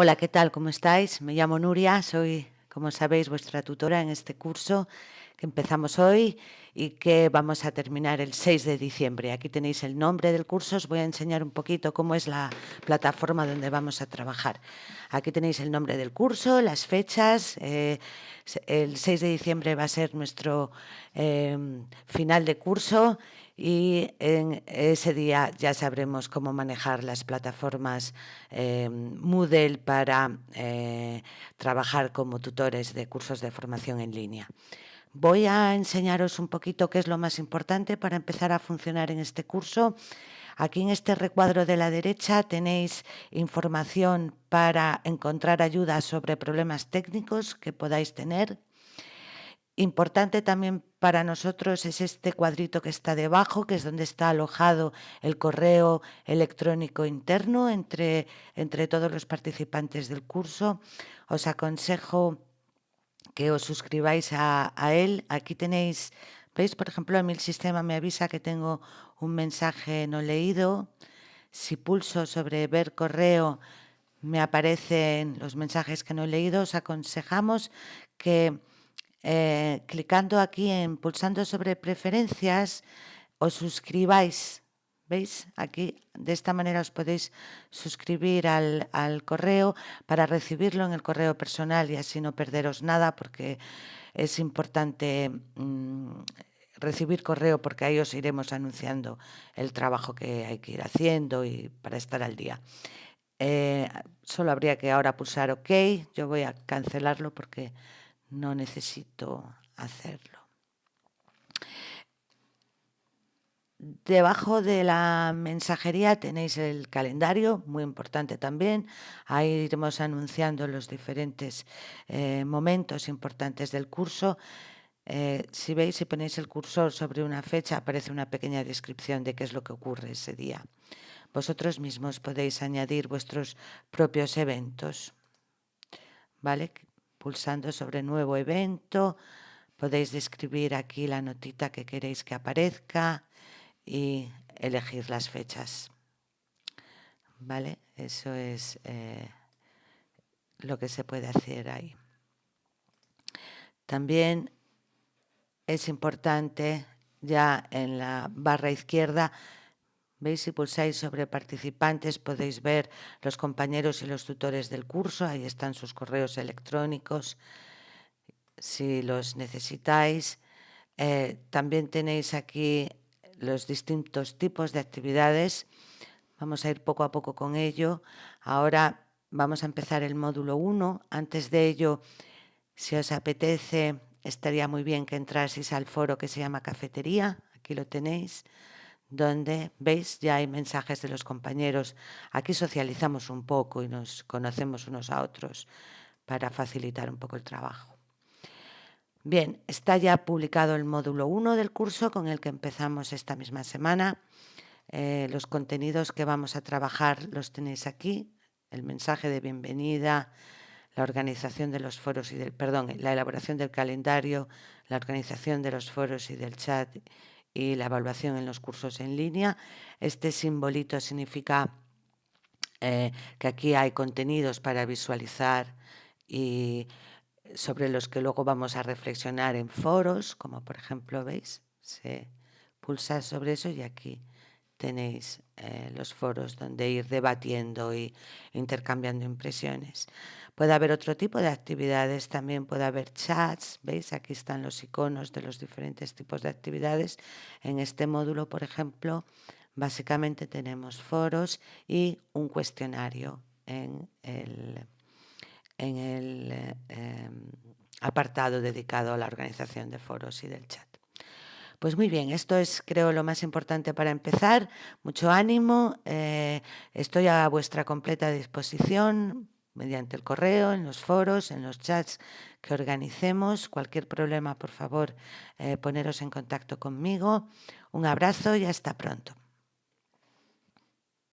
Hola, ¿qué tal? ¿Cómo estáis? Me llamo Nuria, soy, como sabéis, vuestra tutora en este curso que empezamos hoy y que vamos a terminar el 6 de diciembre. Aquí tenéis el nombre del curso, os voy a enseñar un poquito cómo es la plataforma donde vamos a trabajar. Aquí tenéis el nombre del curso, las fechas, eh, el 6 de diciembre va a ser nuestro eh, final de curso y en ese día ya sabremos cómo manejar las plataformas eh, Moodle para eh, trabajar como tutores de cursos de formación en línea. Voy a enseñaros un poquito qué es lo más importante para empezar a funcionar en este curso. Aquí en este recuadro de la derecha tenéis información para encontrar ayuda sobre problemas técnicos que podáis tener Importante también para nosotros es este cuadrito que está debajo, que es donde está alojado el correo electrónico interno entre, entre todos los participantes del curso. Os aconsejo que os suscribáis a, a él. Aquí tenéis, veis, por ejemplo, a mí el sistema me avisa que tengo un mensaje no leído. Si pulso sobre ver correo, me aparecen los mensajes que no he leído. Os aconsejamos que eh, clicando aquí en pulsando sobre preferencias, os suscribáis. ¿Veis? Aquí de esta manera os podéis suscribir al, al, correo para recibirlo en el correo personal y así no perderos nada porque es importante mmm, recibir correo porque ahí os iremos anunciando el trabajo que hay que ir haciendo y para estar al día. Eh, solo habría que ahora pulsar OK. Yo voy a cancelarlo porque no necesito hacerlo. Debajo de la mensajería tenéis el calendario, muy importante también. Ahí iremos anunciando los diferentes eh, momentos importantes del curso. Eh, si veis, si ponéis el cursor sobre una fecha, aparece una pequeña descripción de qué es lo que ocurre ese día. Vosotros mismos podéis añadir vuestros propios eventos. ¿Vale? Pulsando sobre nuevo evento, podéis describir aquí la notita que queréis que aparezca y elegir las fechas. ¿Vale? Eso es eh, lo que se puede hacer ahí. También es importante ya en la barra izquierda Veis, si pulsáis sobre participantes podéis ver los compañeros y los tutores del curso, ahí están sus correos electrónicos, si los necesitáis. Eh, también tenéis aquí los distintos tipos de actividades. Vamos a ir poco a poco con ello. Ahora vamos a empezar el módulo 1. Antes de ello, si os apetece, estaría muy bien que entraseis al foro que se llama Cafetería. Aquí lo tenéis donde, veis, ya hay mensajes de los compañeros. Aquí socializamos un poco y nos conocemos unos a otros para facilitar un poco el trabajo. Bien, está ya publicado el módulo 1 del curso con el que empezamos esta misma semana. Eh, los contenidos que vamos a trabajar los tenéis aquí, el mensaje de bienvenida, la organización de los foros y del, perdón, la elaboración del calendario, la organización de los foros y del chat y la evaluación en los cursos en línea. Este simbolito significa eh, que aquí hay contenidos para visualizar y sobre los que luego vamos a reflexionar en foros, como por ejemplo, ¿veis? Se pulsa sobre eso y aquí tenéis eh, los foros donde ir debatiendo y intercambiando impresiones. Puede haber otro tipo de actividades, también puede haber chats, ¿veis? Aquí están los iconos de los diferentes tipos de actividades. En este módulo, por ejemplo, básicamente tenemos foros y un cuestionario en el, eh, apartado dedicado a la organización de foros y del chat. Pues muy bien, esto es creo lo más importante para empezar. Mucho ánimo, eh, estoy a vuestra completa disposición mediante el correo, en los foros, en los chats que organicemos. Cualquier problema, por favor, eh, poneros en contacto conmigo. Un abrazo y hasta pronto.